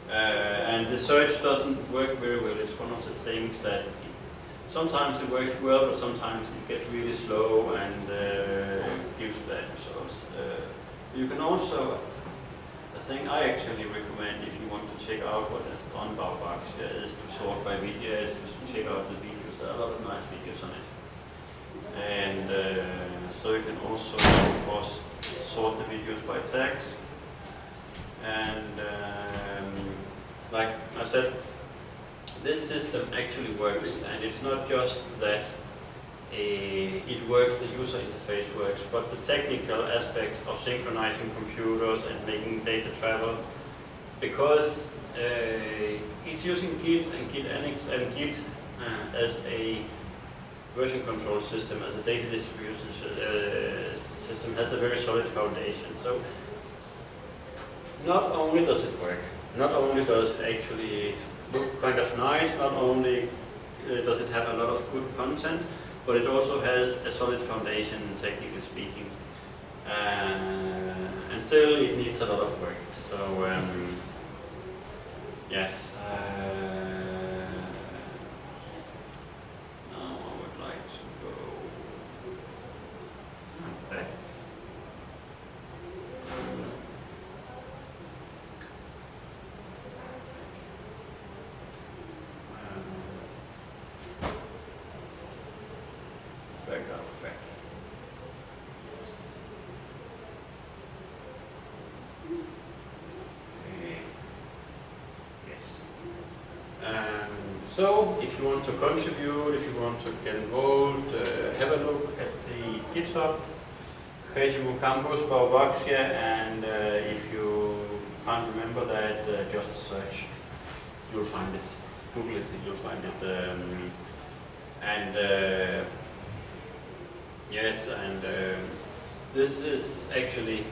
[SPEAKER 4] Uh, and the search doesn't work very well. It's one of the things that sometimes it works well, but sometimes it gets really slow and uh, gives bad results. Uh, you can also, the thing I actually recommend if you want to check out what is on Baobáxia uh, is to sort by videos, just to check out the videos. There are a lot of nice videos on it. And uh, so you can also, of course, sort the videos by tags. And um, like I said, this system actually works, and it's not just that uh, it works, the user interface works, but the technical aspect of synchronizing computers and making data travel, because uh, it's using Git and Git Annex and Git uh, as a version control system, as a data distribution uh, system, has a very solid foundation. So not only does it work, not only does it actually look kind of nice, not only uh, does it have a lot of good content, but it also has a solid foundation, technically speaking. Uh, and still, it needs a lot of work. So, um, yes. Uh, now I would like to go back. Um, Back up, back. Okay. Yes. Um, so, if you want to contribute, if you want to get involved, uh, have a look at the GitHub, Rede Mocambos Baobáxia, and uh, if you can't remember that, uh, just search. You'll find it. Google it, you'll find it. Um, and uh, yes, and um, this is actually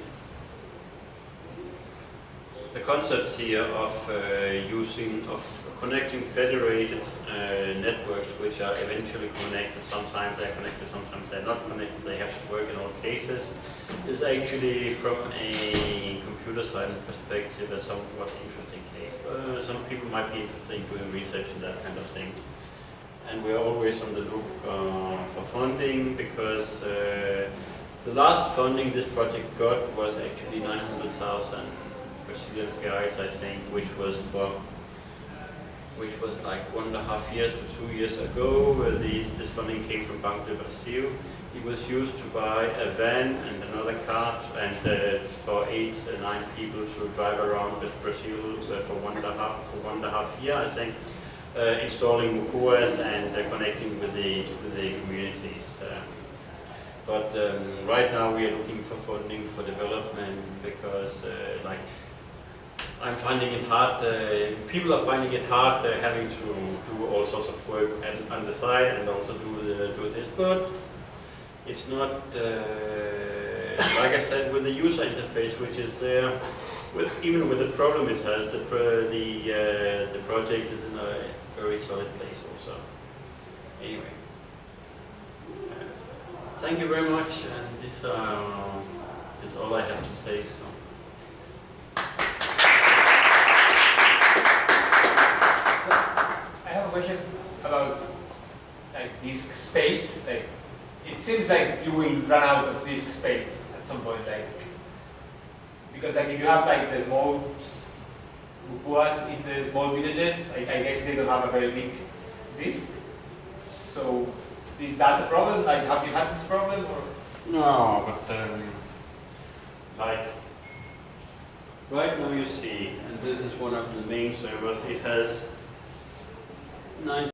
[SPEAKER 4] the concept here of uh, using, of connecting federated uh, networks which are eventually connected. Sometimes they're connected, sometimes they're not connected. They have to work in all cases. Is actually from a computer science perspective a somewhat interesting case. Uh, some people might be interested in doing research in that kind of thing. And we are always on the look uh, for funding because uh, the last funding this project got was actually 900,000 Brazilian reais, I think, which was for which was like one and a half years to two years ago. Uh, these, this funding came from Banco de Brasil. It was used to buy a van and another car and uh, for eight, uh, nine people to drive around with Brazil uh, for one and a half for one and a half year, I think, uh, installing Mukuas and connecting with the with the communities. But um, right now we are looking for funding for development because, like, I'm finding it hard. Uh, people are finding it hard uh, having to do all sorts of work and, on the side and also do the, do this. But it's not uh, like I said with the user interface, which is there. With, even with the problem it has, the pro, the uh, the project is in a very solid place also. Anyway. Uh, Thank you very much, and this uh, is all I have to say. So,
[SPEAKER 1] question about like disk space. Like, it seems like you will run out of disk space at some point. Like, because like if you have like the small Mukuas in the small villages, I, I guess they don't have a very big disk. So, is that a problem? Like, have you had this problem or?
[SPEAKER 4] No, but like right now you see, and this is one of the main servers. It has nine